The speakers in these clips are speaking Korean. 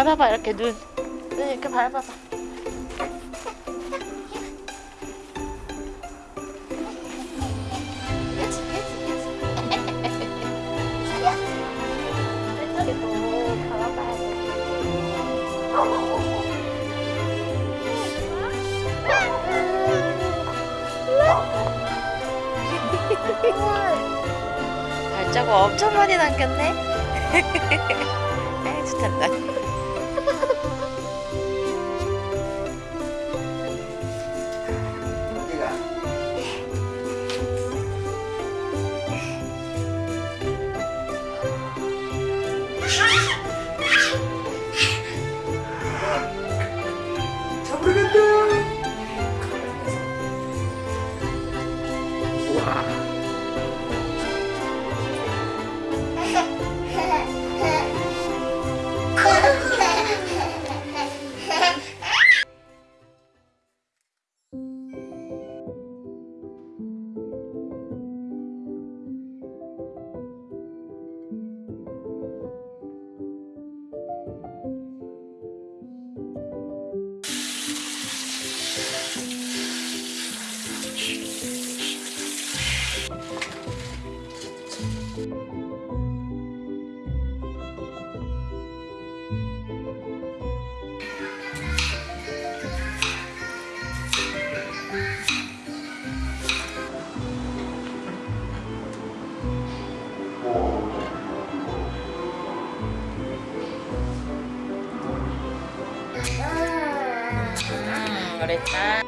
밟아봐 이렇게 눈. 눈 이렇게 밟아봐. 발자국 엄청 많이 남겼네. 에이, 좋단다. 음, 그랬다.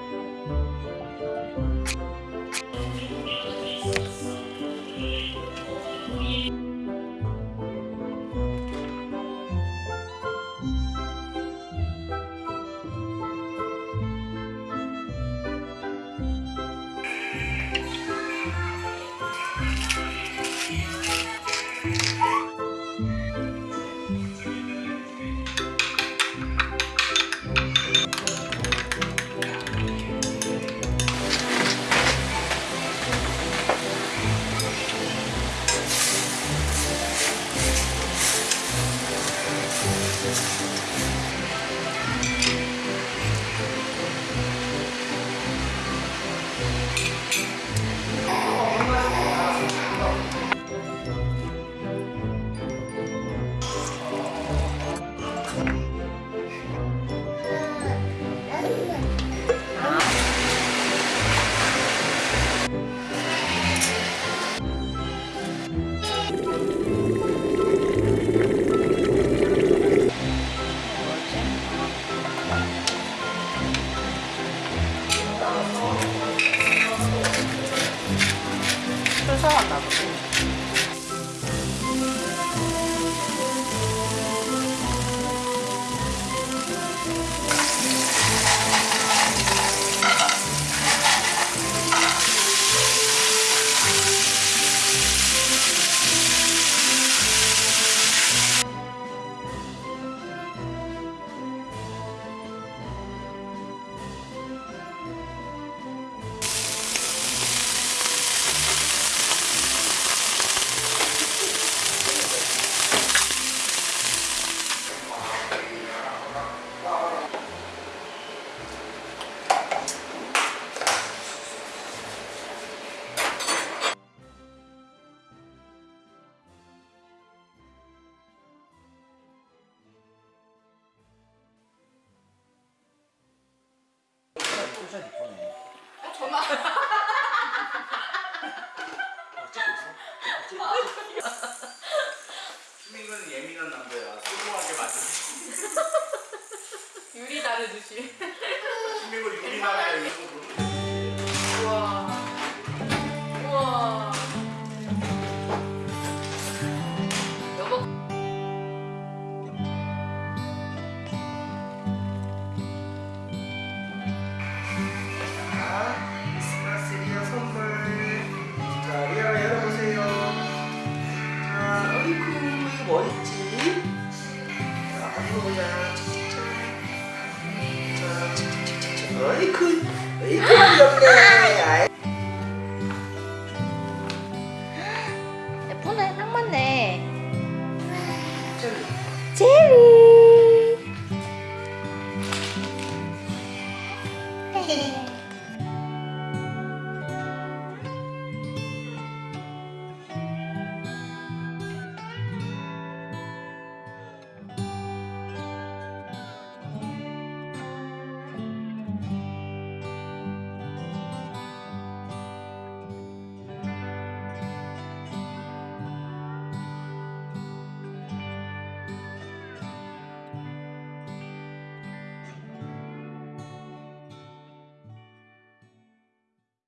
엄마. 수민이는 예민한 남자야. 소중하게 만들어. 유리 다르듯이. 수민이가 유리나라야 이 예